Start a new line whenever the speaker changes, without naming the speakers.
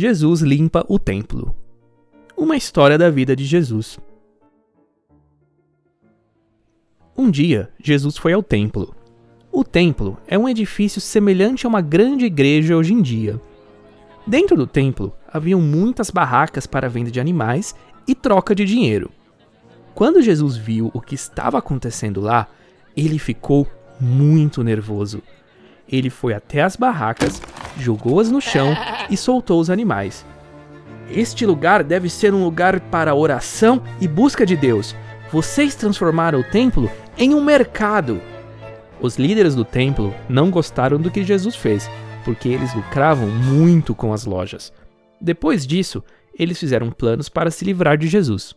Jesus limpa o templo. Uma história da vida de Jesus. Um dia, Jesus foi ao templo. O templo é um edifício semelhante a uma grande igreja hoje em dia. Dentro do templo haviam muitas barracas para venda de animais e troca de dinheiro. Quando Jesus viu o que estava acontecendo lá, ele ficou muito nervoso. Ele foi até as barracas, jogou-as no chão e soltou os animais. Este lugar deve ser um lugar para oração e busca de Deus. Vocês transformaram o templo em um mercado. Os líderes do templo não gostaram do que Jesus fez, porque eles lucravam muito com as lojas. Depois disso, eles fizeram planos para se livrar de Jesus.